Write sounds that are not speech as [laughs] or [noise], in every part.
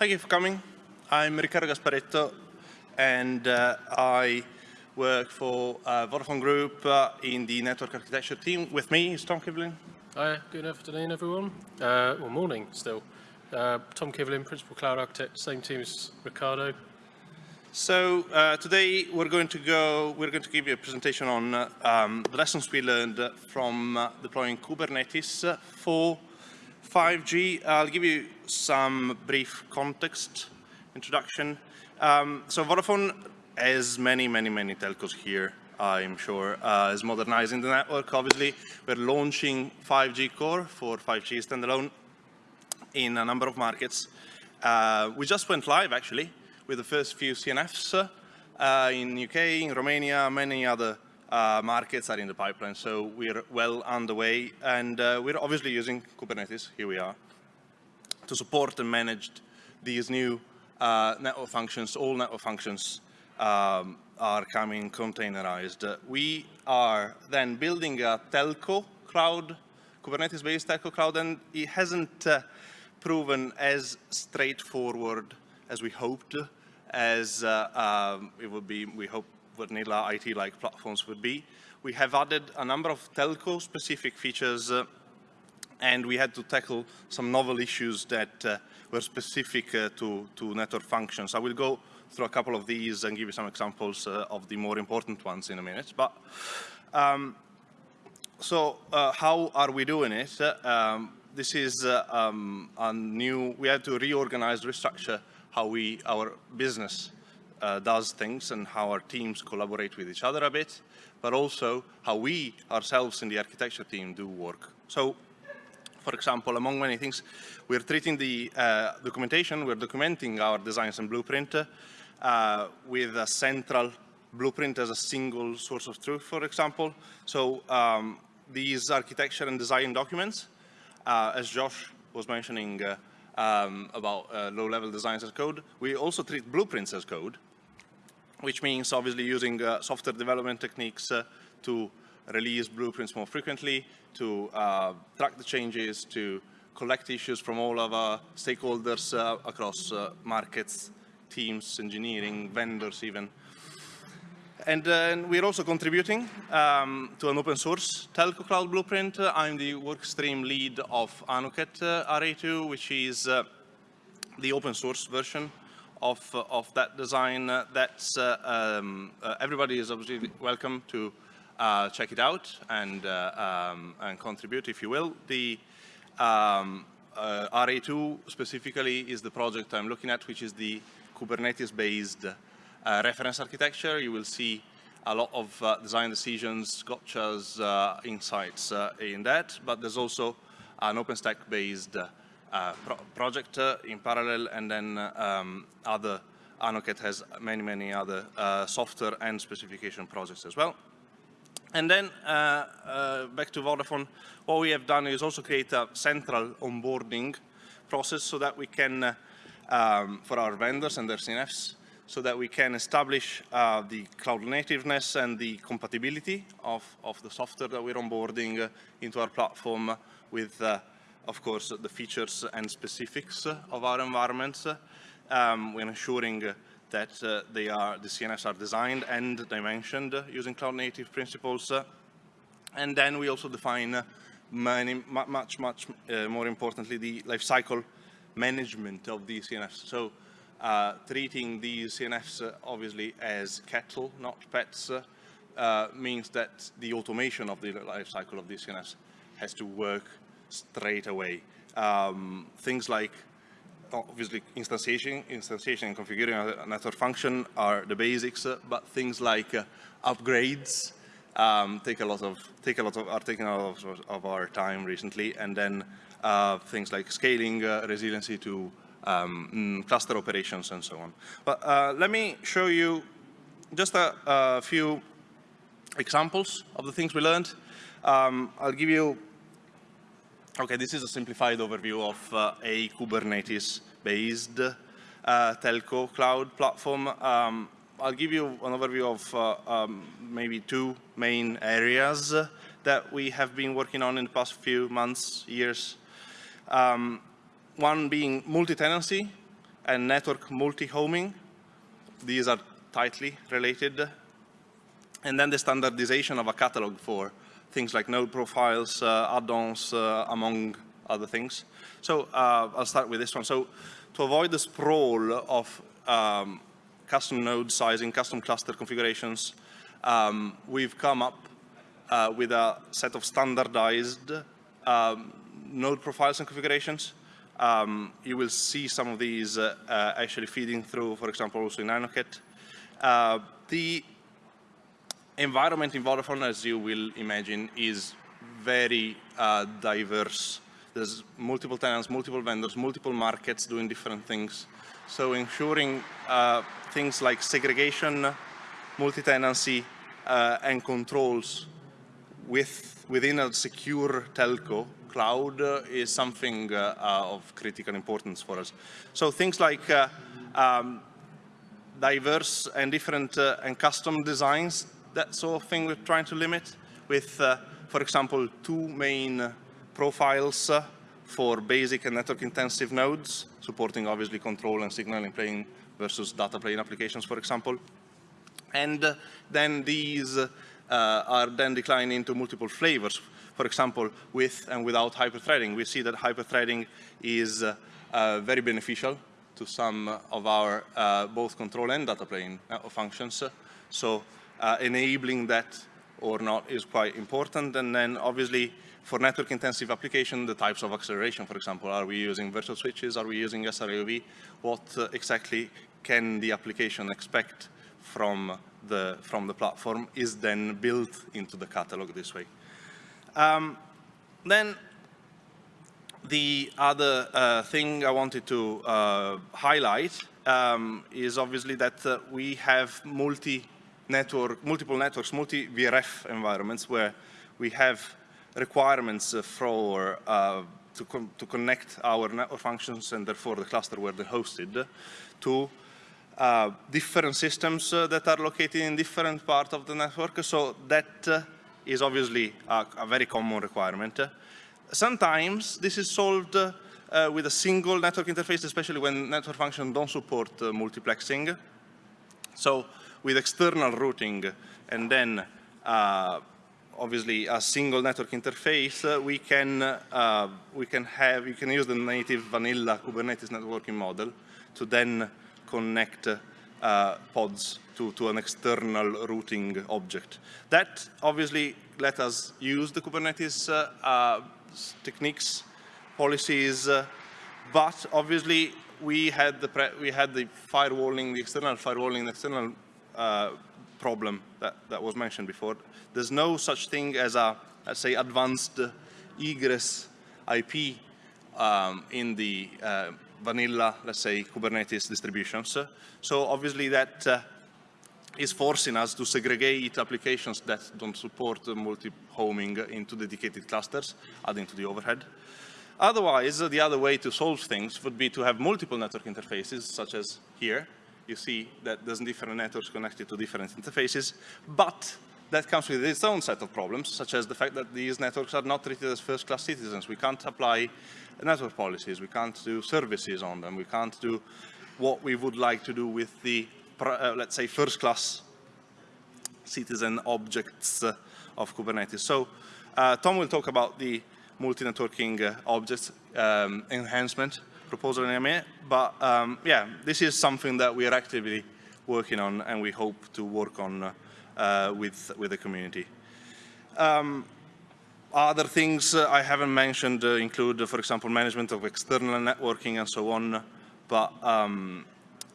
Thank you for coming. I'm Riccardo Gasparetto, and uh, I work for uh, Vodafone Group uh, in the network architecture team. With me is Tom Kivlin. Hi, good afternoon, everyone. Uh, well, morning still. Uh, Tom Kivlin, Principal Cloud Architect, same team as Ricardo. So uh, today we're going to go, we're going to give you a presentation on uh, um, the lessons we learned from uh, deploying Kubernetes for 5G. I'll give you some brief context, introduction. Um, so Vodafone, as many, many, many telcos here, I'm sure, uh, is modernizing the network. Obviously, we're launching 5G core for 5G standalone in a number of markets. Uh, we just went live, actually, with the first few CNFs uh, in UK, in Romania, many other uh, markets are in the pipeline, so we're well underway. And uh, we're obviously using Kubernetes, here we are, to support and manage these new uh, network functions, all network functions um, are coming containerized. we are then building a telco cloud, Kubernetes-based telco cloud, and it hasn't uh, proven as straightforward as we hoped, as uh, um, it would be, we hope, vanilla IT-like platforms would be. We have added a number of telco-specific features uh, and we had to tackle some novel issues that uh, were specific uh, to, to network functions. I will go through a couple of these and give you some examples uh, of the more important ones in a minute. But um, so uh, how are we doing it? Um, this is uh, um, a new, we had to reorganize, restructure how we, our business uh, does things and how our teams collaborate with each other a bit, but also how we ourselves in the architecture team do work. So, for example, among many things, we're treating the uh, documentation, we're documenting our designs and blueprint uh, with a central blueprint as a single source of truth, for example. So um, these architecture and design documents, uh, as Josh was mentioning uh, um, about uh, low-level designs as code, we also treat blueprints as code which means obviously using uh, software development techniques uh, to release blueprints more frequently, to uh, track the changes, to collect issues from all of our stakeholders uh, across uh, markets, teams, engineering, vendors even. And uh, we're also contributing um, to an open source telco cloud blueprint. I'm the workstream lead of Anuket RA2, which is the open source version of, uh, of that design. Uh, that's, uh, um, everybody is obviously welcome to check it out and, um, and contribute if you will. The um, RA2 specifically is the project I'm looking at, which is the Kubernetes-based reference architecture. You will see a lot of uh, design decisions, gotchas, uh, insights uh, in that, but there's also an OpenStack-based pro project uh, in parallel, and then um, other Anuket has many, many other uh, software and specification projects as well. And then uh, uh, back to Vodafone, what we have done is also create a central onboarding process so that we can, uh, um, for our vendors and their CNFs, so that we can establish the cloud nativeness and the compatibility of, of the software that we're onboarding into our platform with of course, the features and specifics of our environments um, when ensuring that uh, they are, the CNFs are designed and dimensioned using cloud native principles. and then we also define many, much, much uh, more importantly, the lifecycle management of these CNFs. So uh, treating these CNFs obviously as cattle, not pets, uh, means that the automation of the lifecycle of these CNFs has to work straight away. Um, things like obviously instantiation, instantiation and configuring a network function are the basics, uh, but things like uh, upgrades um, take a lot of take a lot of are taking a lot of, of our time recently, and then uh, things like scaling uh, resiliency to um, cluster operations and so on. But uh, let me show you just a, a, few examples of the things we learned. Um, I'll give you Okay, this is a simplified overview of uh, a Kubernetes-based uh, telco cloud platform. Um, I'll give you an overview of uh, um, maybe two main areas that we have been working on in the past few months, years. Um, one being multi-tenancy and network multi-homing. These are tightly related. And then the standardization of a catalog for things like node profiles, uh, add-ons, uh, among other things. So uh, I'll start with this one. So to avoid the sprawl of um, custom node sizing, custom cluster configurations, um, we've come up uh, with a set of standardized um, node profiles and configurations. Um, you will see some of these uh, uh, actually feeding through, for example, also in Anuket. Uh, the environment in Vodafone, as you will imagine, is very uh, diverse. There's multiple tenants, multiple vendors, multiple markets doing different things. So ensuring uh, things like segregation, multi-tenancy, uh, and controls with, within a secure telco cloud uh, is something uh, uh, of critical importance for us. So things like um, diverse and different and custom designs that sort of thing we're trying to limit with, uh, for example, two main profiles uh, for basic and network intensive nodes, supporting obviously control and signaling plane versus data plane applications, for example. And uh, then these uh, are then declined into multiple flavors. For example, with and without hyperthreading. We see that hyperthreading is uh, uh, very beneficial to some of our both control and data plane functions. So uh, enabling that or not is quite important. And then obviously for network intensive application, the types of acceleration, for example, are we using virtual switches? Are we using SR-IOV? What uh, exactly can the application expect from the, from the platform is then built into the catalog this way. Um, then the other uh, thing I wanted to uh, highlight um, is obviously that uh, we have multi network, multiple networks, multi-VRF environments where we have requirements for uh, to, to, connect our network functions and therefore the cluster where they're hosted to uh, different systems uh, that are located in different parts of the network. So that uh, is obviously a, a, very common requirement. Sometimes this is solved uh, with a single network interface, especially when network functions don't support uh, multiplexing. So with external routing and then uh, obviously a single network interface, uh, we can uh, we can have you can use the native vanilla Kubernetes networking model to then connect uh, pods to, to an external routing object. That obviously let us use the Kubernetes uh, uh, techniques, policies, but obviously we had the we had the firewalling, the external firewalling, the external uh, problem that, that was mentioned before. There's no such thing as a, let's say, advanced egress IP um, in the uh, vanilla, let's say, Kubernetes distributions. So obviously that uh, is forcing us to segregate applications that don't support multi-homing into dedicated clusters, adding to the overhead. Otherwise, the other way to solve things would be to have multiple network interfaces, such as here, you see that there's different networks connected to different interfaces, but that comes with its own set of problems, such as the fact that these networks are not treated as first-class citizens. We can't apply network policies. We can't do services on them. We can't do what we would like to do with the, uh, let's say, first-class citizen objects uh, of Kubernetes. So uh, Tom will talk about the multi-networking uh, objects um, enhancement proposal in a minute. But um, yeah, this is something that we are actively working on and we hope to work on uh, with, with the community. Um, other things uh, I haven't mentioned uh, include, for example, management of external networking and so on. But um,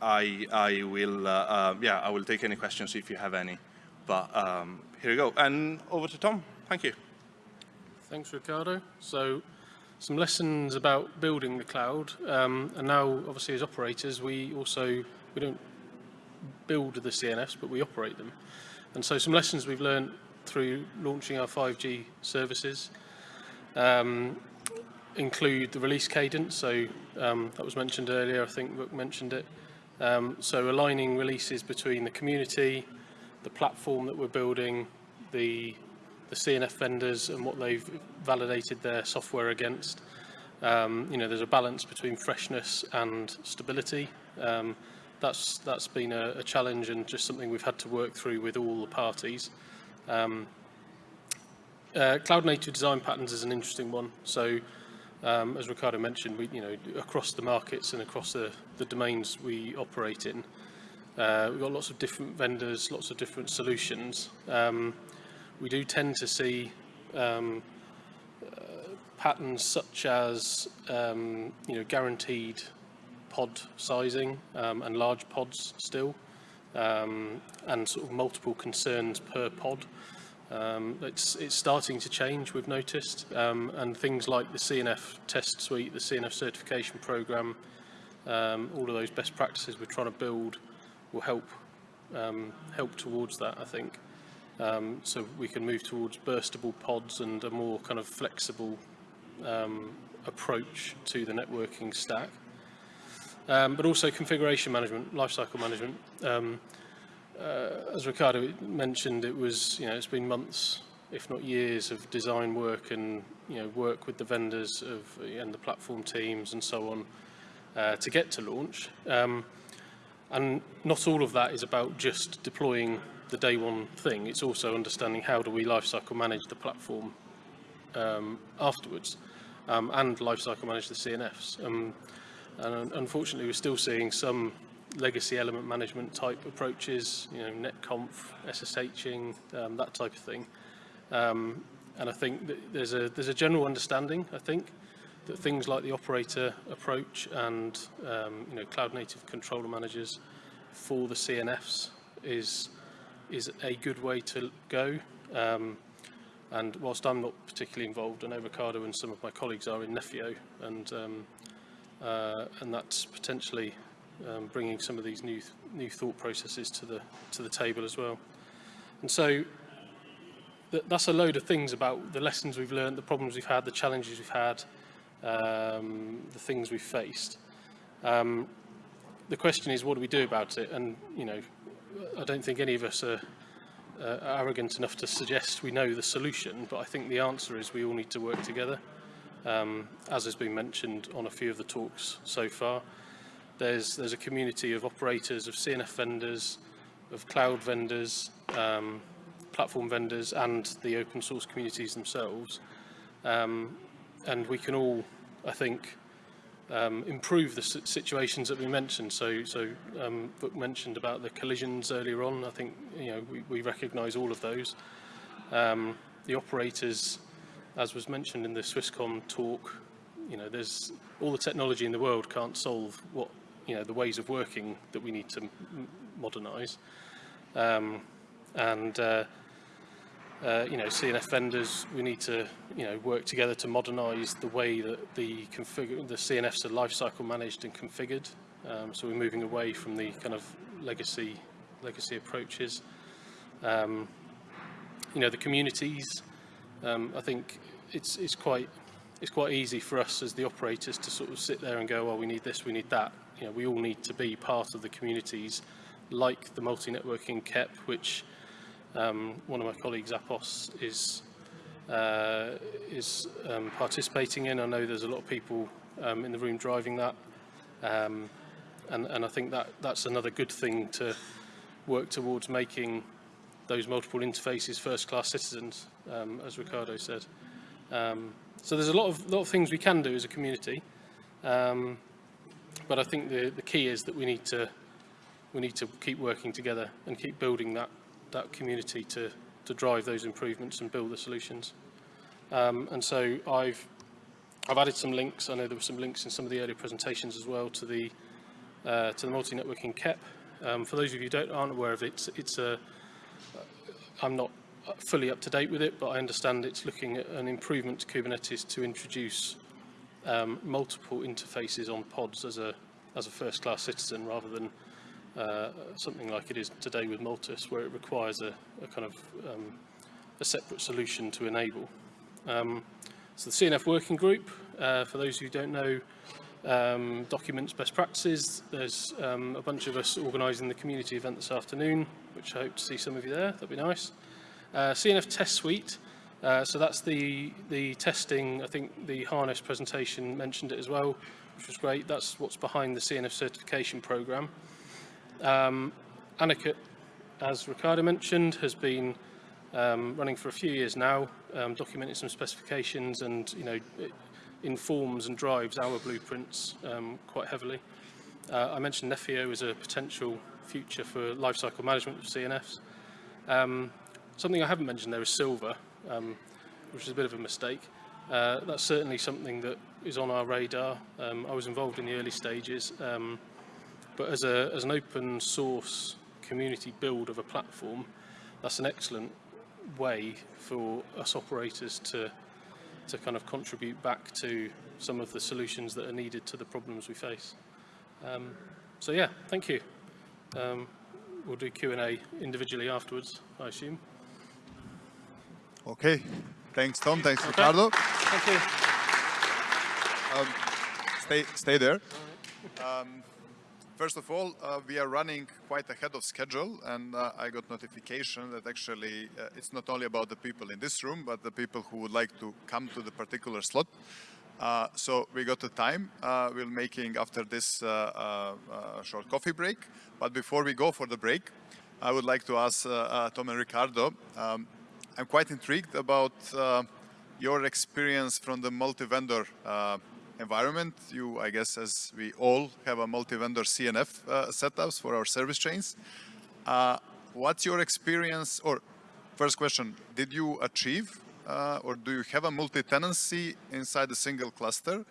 I, I will, uh, uh, yeah, I will take any questions if you have any. But um, here we go. And over to Tom. Thank you. Thanks, Ricardo. So some lessons about building the cloud. Um, and now, obviously, as operators, we also, we don't build the CNFs, but we operate them. And so some lessons we've learned through launching our 5G services um, include the release cadence. So um, that was mentioned earlier, I think Rook mentioned it. Um, so aligning releases between the community, the platform that we're building, the the CNF vendors and what they've validated their software against. Um, you know, there's a balance between freshness and stability. Um, that's, that's been a, a challenge and just something we've had to work through with all the parties. Um, uh, cloud native design patterns is an interesting one. So, um, as Ricardo mentioned, we, you know, across the markets and across the, the domains we operate in, uh, we've got lots of different vendors, lots of different solutions. Um, we do tend to see um, uh, patterns such as um, you know guaranteed pod sizing um, and large pods still, um, and sort of multiple concerns per pod. Um, it's, it's starting to change, we've noticed, um, and things like the CNF test suite, the CNF certification program, all of those best practices we're trying to build will help help towards that, I think. Um, so we can move towards burstable pods and a more kind of flexible um, approach to the networking stack. Um, but also configuration management, lifecycle management. Um, uh, as Ricardo mentioned, it was, you know, it's been months, if not years, of design work and, you know, work with the vendors of, and the platform teams and so on uh, to get to launch. Um, and not all of that is about just deploying the day one thing. It's also understanding how do we lifecycle manage the platform um, afterwards um, and lifecycle manage the CNFs. Um, and unfortunately, we're still seeing some legacy element management type approaches, you know, netconf, SSHing, um, that type of thing. Um, and I think there's a, there's a general understanding, I think, that things like the operator approach and um, you know, cloud native controller managers for the CNFs is, is a good way to go. Um, and whilst I'm not particularly involved, I know Ricardo and some of my colleagues are in Nephio, and, um, uh, and that's potentially um, bringing some of these new, th new thought processes to the, to the table as well. And so th that's a load of things about the lessons we've learned, the problems we've had, the challenges we've had, um, the things we've faced. Um, the question is, what do we do about it? And, you know, I don't think any of us are uh, arrogant enough to suggest we know the solution, but I think the answer is we all need to work together. Um, as has been mentioned on a few of the talks so far, there's, there's a community of operators, of CNF vendors, of cloud vendors, um, platform vendors, and the open source communities themselves. Um, and we can all, I think, um, improve the situations that we mentioned. So, so um, Book mentioned about the collisions earlier on. I think you know we, we recognise all of those. Um, the operators, as was mentioned in the Swisscom talk, you know, there's all the technology in the world can't solve what you know the ways of working that we need to modernise. Um, and uh, uh, you know, CNF vendors, we need to, you know, work together to modernise the way that the config the CNFs are lifecycle managed and configured. Um, so we're moving away from the kind of legacy legacy approaches. Um, you know, the communities. Um, I think it's it's quite it's quite easy for us as the operators to sort of sit there and go, well, we need this, we need that. You know, we all need to be part of the communities, like the multi-networking KEP, which um, one of my colleagues, Apos, is uh, is um, participating in. I know there's a lot of people um, in the room driving that, um, and, and I think that that's another good thing to work towards making those multiple interfaces first-class citizens, um, as Ricardo said. Um, so there's a lot of lot of things we can do as a community, but I think the the key is that we need to we need to keep working together and keep building that that community to, to drive those improvements and build the solutions. Um, and so I've, I've added some links. I know there were some links in some of the earlier presentations as well to the, uh, to the multi-networking KEP. Um, for those of you who don't, aren't aware of it, it's, it's a, I'm not fully up to date with it, but I understand it's looking at an improvement to Kubernetes to introduce um, multiple interfaces on pods as a, as a first-class citizen rather than uh, something like it is today with Multus, where it requires a, a kind of um, a separate solution to enable. Um, so the CNF working group, uh, for those who don't know, um, documents best practices. There's um, a bunch of us organising the community event this afternoon, which I hope to see some of you there. That'd be nice. Uh, CNF test suite. Uh, so that's the, the testing, I think the harness presentation mentioned it as well, which was great. That's what's behind the CNF certification program. Um, as Ricardo mentioned, has been um, running for a few years now, um, documenting some specifications and, you know, it informs and drives our blueprints um, quite heavily. Uh, I mentioned Nephio as a potential future for lifecycle management of CNFs. Um, something I haven't mentioned there is Sylva, um, which is a bit of a mistake. Uh, that's certainly something that is on our radar. Um, I was involved in the early stages, um, but as, a, as an open source community build of a platform, that's an excellent way for us operators to, to kind of contribute back to some of the solutions that are needed to the problems we face. Um, so yeah, thank you. Um, we'll do Q&A individually afterwards, I assume. Okay. Thanks, Tom. Thanks, Okay. Ricardo. Thank you. Um, stay, stay there. First of all, uh, we are running quite ahead of schedule, and uh, I got notification that actually uh, it's not only about the people in this room, but the people who would like to come to the particular slot. Uh, so we got the time. Uh, we're making after this uh, short coffee break. But before we go for the break, I would like to ask Tom and Ricardo. Um, I'm quite intrigued about your experience from the multi-vendor environment. You, I guess, as we all have a multi-vendor CNF uh, setups for our service chains. Uh, what's your experience, or first question, did you achieve uh, or do you have a multi-tenancy inside a single cluster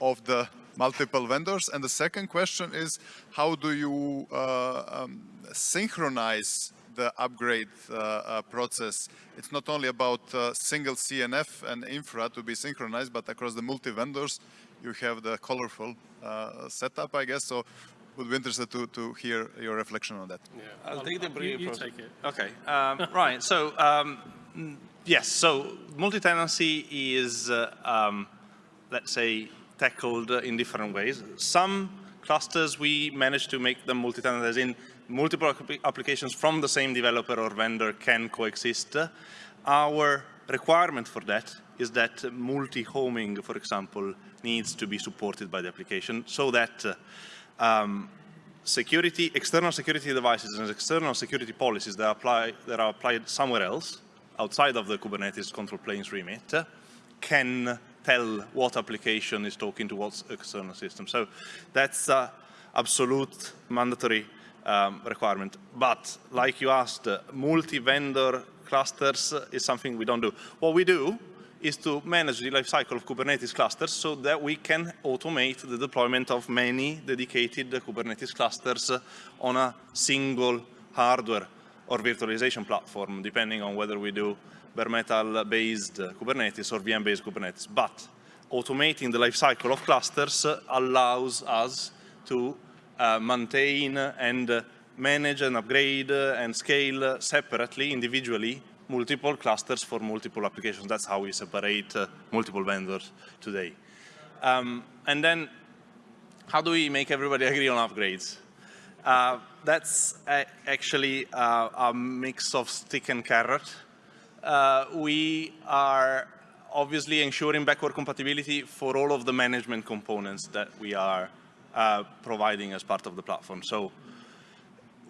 of the multiple vendors? And the second question is, how do you uh, um, synchronize the upgrade uh, uh, process? It's not only about uh, single CNF and infra to be synchronized, but across the multi-vendors, you have the colorful uh, setup, I guess. So would be interested to, to hear your reflection on that. Yeah. I'll take the brief you process. take it. Okay, um, [laughs] right. So um, mm, yes, so multi-tenancy is, uh, um, let's say, tackled uh, in different ways. Some clusters we manage to make them multi-tenant, as in multiple applications from the same developer or vendor can coexist. Our requirement for that is that multi-homing, for example, needs to be supported by the application so that um, security, external security devices and external security policies that, apply, that are applied somewhere else, outside of the Kubernetes control planes remit, can tell what application is talking to what external system. So that's uh, absolute mandatory um, requirement. But like you asked, uh, multi-vendor clusters is something we don't do. What we do is to manage the lifecycle of Kubernetes clusters so that we can automate the deployment of many dedicated Kubernetes clusters on a single hardware or virtualization platform, depending on whether we do bare metal-based Kubernetes or VM-based Kubernetes. But automating the lifecycle of clusters allows us to maintain and uh, manage and upgrade uh, and scale uh, separately, individually, multiple clusters for multiple applications. That's how we separate uh, multiple vendors today. Um, and then, how do we make everybody [laughs] agree on upgrades? Uh, that's a- actually uh, a mix of stick and carrot. Uh, we are obviously ensuring backward compatibility for all of the management components that we are uh, providing as part of the platform. So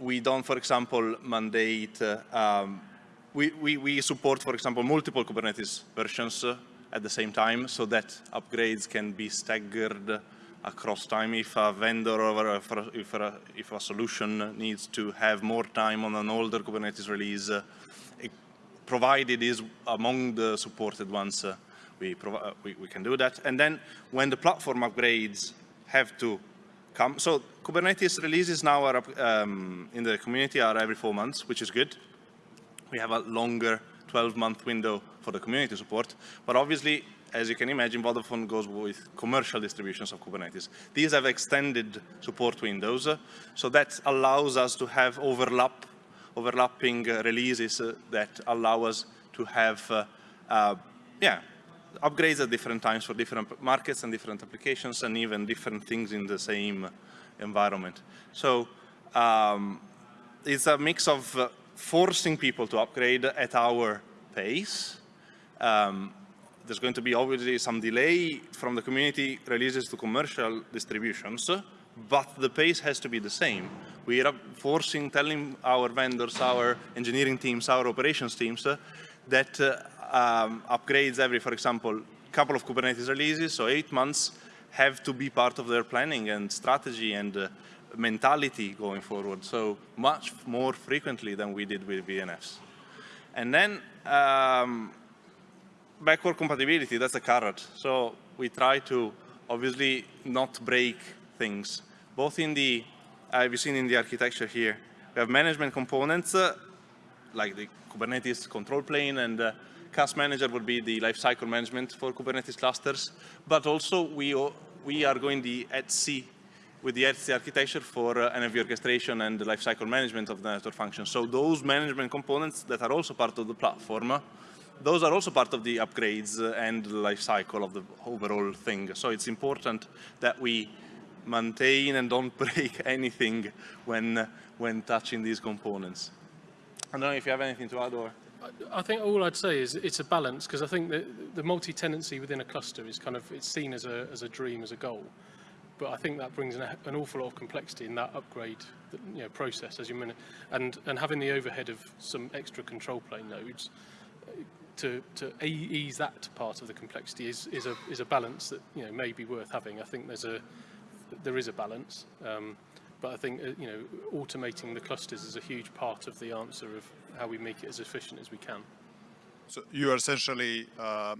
we don't, for example, mandate, uh, um, we, we, we support, for example, multiple Kubernetes versions uh, at the same time so that upgrades can be staggered across time. If a vendor or if a, if a, if a solution needs to have more time on an older Kubernetes release, uh, it, provided is among the supported ones, uh, we, we, we can do that. And then when the platform upgrades have to come, so Kubernetes releases now are um, in the community are every four months, which is good. We have a longer 12-month window for the community support, but obviously, as you can imagine, Vodafone goes with commercial distributions of Kubernetes. These have extended support windows, uh, so that allows us to have overlap, overlapping uh, releases uh, that allow us to have, uh, uh, yeah, upgrades at different times for different markets and different applications and even different things in the same environment. So um, it's a mix of uh, forcing people to upgrade at our pace um, there's going to be obviously some delay from the community releases to commercial distributions, but the pace has to be the same. We are forcing, telling our vendors, our engineering teams, our operations teams uh, that uh, um, upgrades every, for example, couple of Kubernetes releases, so eight months, have to be part of their planning and strategy and uh, mentality going forward. So much more frequently than we did with VNFs. And then um, backward compatibility, that's a carrot. So we try to obviously not break things. Both in the, uh, you've seen in the architecture here, we have management components uh, like the Kubernetes control plane and Cache Manager would be the lifecycle management for Kubernetes clusters. But also we, we are going the ETSI with the ETSI architecture for uh, NFV orchestration and the lifecycle management of the network functions. So those management components that are also part of the platform, uh, those are also part of the upgrades uh, and the life cycle of the overall thing. So it's important that we maintain and don't [laughs] break anything when, uh, when touching these components. I don't know if you have anything to add or... I think all I'd say is it's a balance because I think that the multi-tenancy within a cluster is kind of it's seen as a as a dream as a goal, but I think that brings an, an awful lot of complexity in that upgrade you know process as you mean, and and having the overhead of some extra control plane nodes uh, to to ease that part of the complexity is is a is a balance that you know may be worth having. I think there's a there is a balance. Um, but I think uh, you know automating the clusters is a huge part of the answer of how we make it as efficient as we can. So you are essentially uh,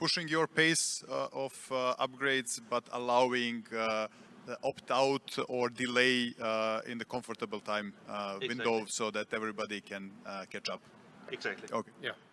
pushing your pace uh, of uh, upgrades, but allowing uh, the opt-out or delay uh, in the comfortable time uh, window Exactly. so that everybody can uh, catch up. Exactly. Okay. Yeah.